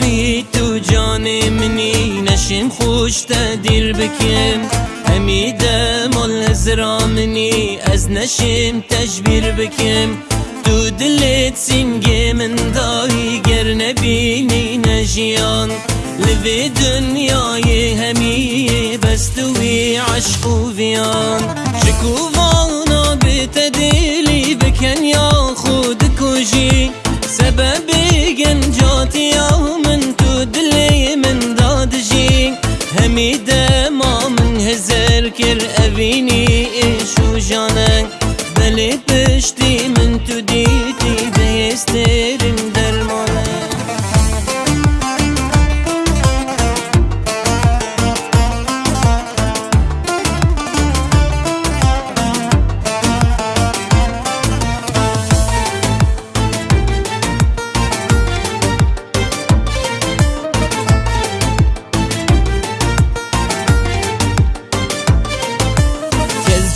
روحی تو جان منی نشیم خوش دیر بکم همیده مال منی از نشیم تجبیر بکم تو دلت سینگی من دایی گر نبینی نجیان لبی دنیای همی بستوی عشق و ویان. شکووانا بیت دلی بکن یا خود کجی سبب گنجاتی تو دلی من دادجی همی ما من هزر کر اوینی ایشو جانن بلی پشتی من تو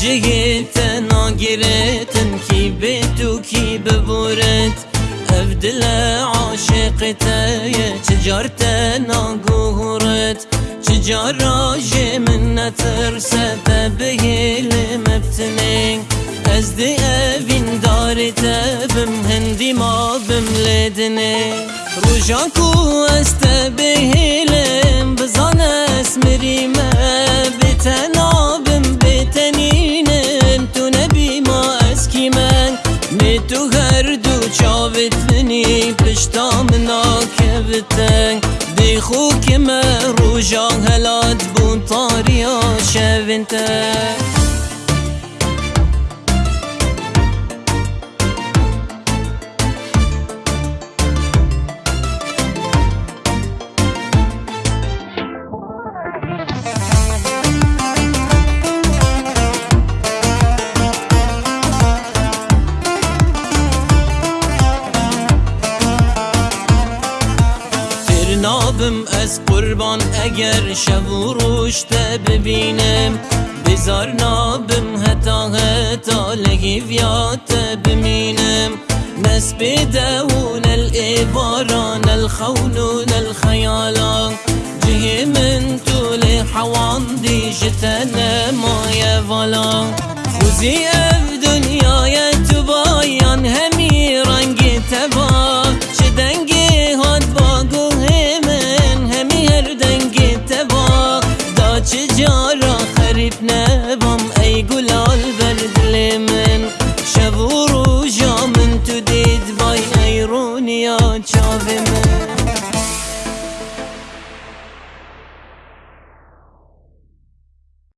جهت ناگرتن کی به تو کی ببورت افدل عاشقت چجارت ناگورت چجاراج من نترسد بهیل مفتنین. از دی اوین دارت بم هندی ما بم لدنه روژا کو است بهیلم ناکبتن دی خو که مروجان هلات بون تاریا شوینتن نابم از قربان اگر شب و روشته ببینم بزار نابم هتا هتا لگیویات بمینم نسب دون الإباران الخون الخيالان جه من طول حوان دي ما يفالا خوزي اف من شبور